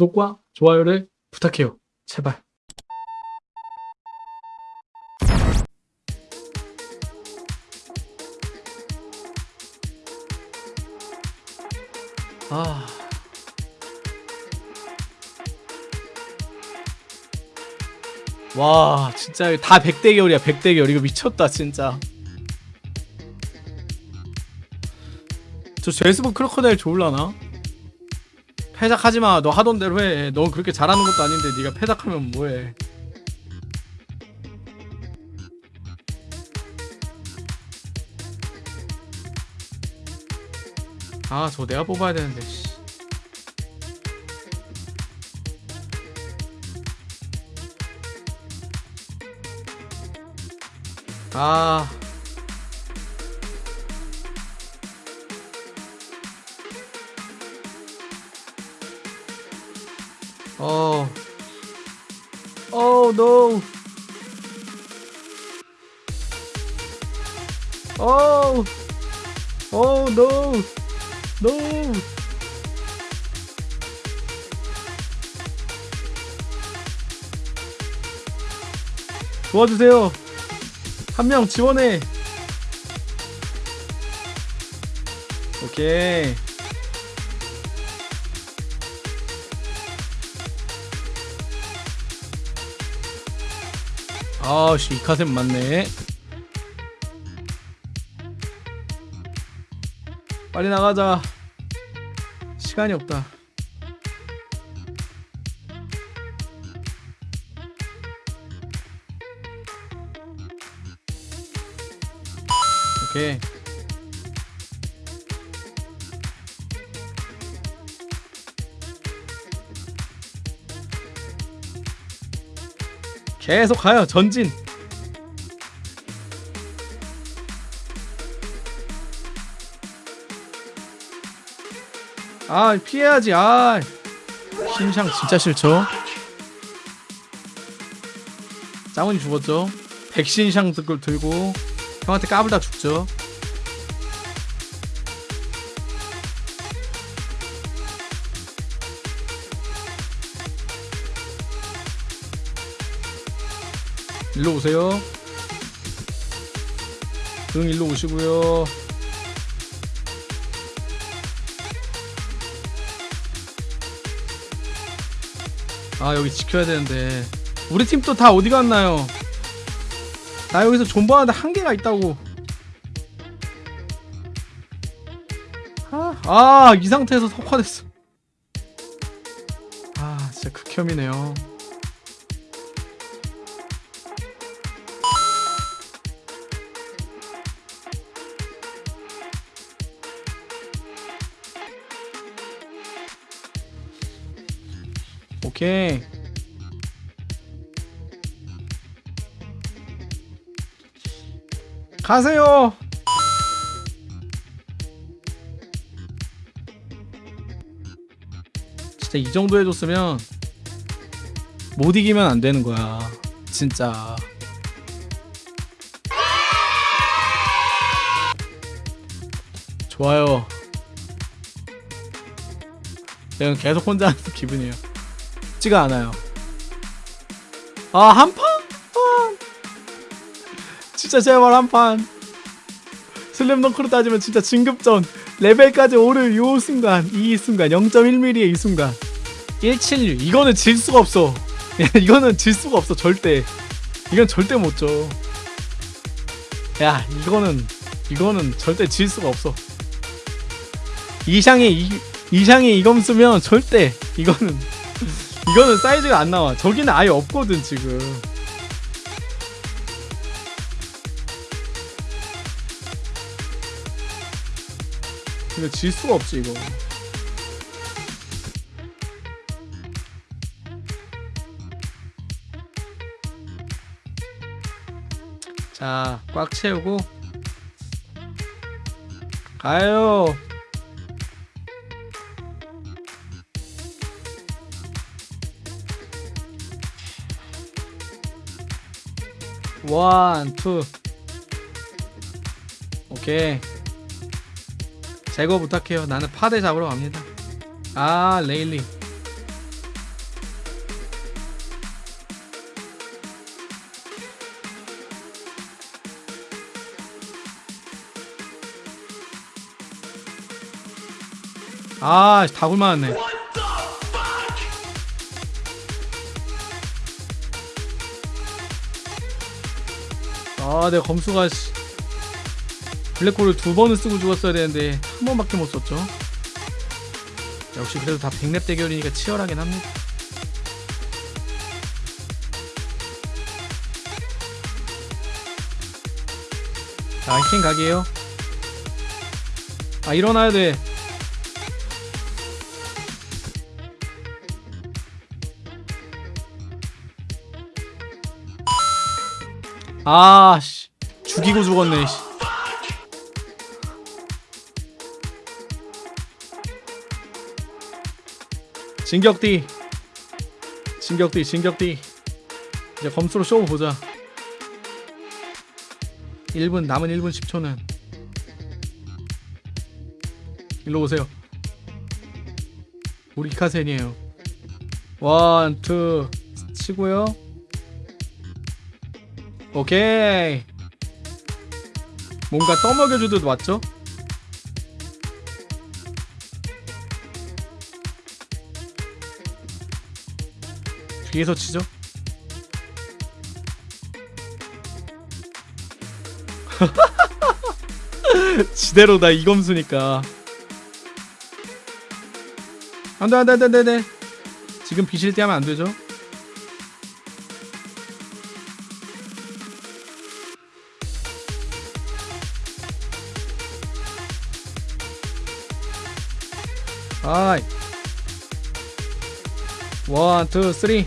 구독과 좋아요를 부탁해요. 제발. 아. 와, 진짜 다 100대 결이야, 100대 결. 이거 미쳤다, 진짜. 저 제스본 크로커다일 좋을라나? 패작하지 마. 너 하던 대로 해. 너 그렇게 잘하는 것도 아닌데 네가 패작하면 뭐해? 아, 저 내가 뽑아야 되는데. 씨. 아. 어. Oh no. Oh. Oh no. No. 도와주세요. 한 명 지원해. 오케이. 아씨 이카셈 맞네. 빨리 나가자. 시간이 없다. 오케이 계속 가요 전진. 아 피해야지. 아 신상 진짜 싫죠? 짱훈이 죽었죠? 백신상 들- 들고 형한테 까불다 죽죠 일로 오세요. 응 일로 오시고요. 아 여기 지켜야 되는데. 우리 팀 또 다 어디 갔나요? 나 여기서 존버하는데 한계가 있다고. 아, 아, 이 상태에서 석화됐어. 아 진짜 극혐이네요 오케이. 가세요. 진짜 이 정도 해줬으면 못 이기면 안 되는 거야. 진짜. 좋아요. 내가 계속 혼자 하는 기분이에요 쉽지가 않아요. 아, 한 판? 아, 진짜 제발 한 판. 슬램덩크로 따지면 진짜 진급전. 레벨까지 오를 요 순간 이 순간 0.1mm의 이 순간. 176 이거는 질 수가 없어. 이거는 질 수가 없어 절대. 이건 절대 못져 야 이거는 이거는 절대 질 수가 없어. 이상의 이, 이상의 이검 쓰면 절대 이거는 이거는 사이즈가 안 나와. 저기는 아예 없거든 지금. 이거 질 수가 없지 이거. 자, 꽉 채우고 가요. 원, 투. 오케이. 제거 부탁해요. 나는 파대 잡으러 갑니다. 아, 레일리. 아, 다 굶어왔네. 아, 내가 검수가 씨, 블랙홀을 두 번을 쓰고 죽었어야 되는데 한 번밖에 못 썼죠. 역시 그래도 다 백랩 대결이니까 치열하긴 합니다. 자, 히킹 각이에요. 아, 일어나야 돼. 아, 씨. 죽이고 죽었네, 씨. 진격띠. 진격띠, 진격띠. 이제 검수로 쇼 보자. 1분, 남은 1분 10초는. 일로 오세요. 우리 카센이에요. 원, 투, 치고요. 오케이. 뭔가 떠먹여주듯 맞죠? 뒤에서 치죠? 지대로다 이검수니까 안돼 안돼 안돼 안돼 지금 비실 때 하면 안 되죠? 아이 one, two, three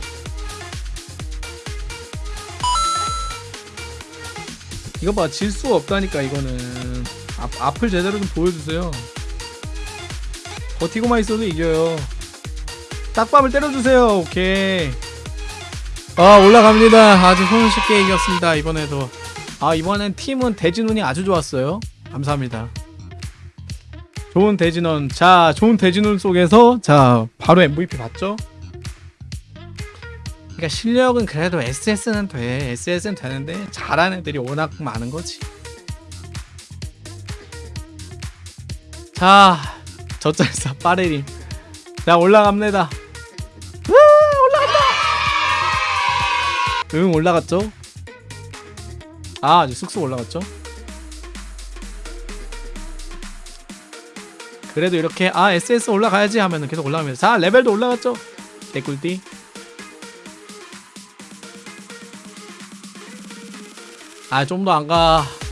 이거 봐, 질 수가 없다니까 이거는. 앞, 앞을 제대로 좀 보여주세요. 버티고만 있어도 이겨요. 딱밤을 때려주세요. 오케이. 아 올라갑니다. 아주 손쉽게 이겼습니다 이번에도. 아 이번엔 팀은 대진운이 아주 좋았어요. 감사합니다 좋은 대진원. 자 좋은 대진운 속에서 자 바로 MVP 봤죠? 그러니까 실력은 그래도 SS는 돼. SS는 되는데 잘하는 애들이 워낙 많은 거지. 자 저짤사 빠레림 자 올라갑니다. 올라간다! 응 올라갔죠? 아 아주 쑥쑥 올라갔죠 그래도 이렇게 아 SS 올라가야지 하면은 계속 올라가면서 자 레벨도 올라갔죠? 개꿀띠. 아 좀 더 안가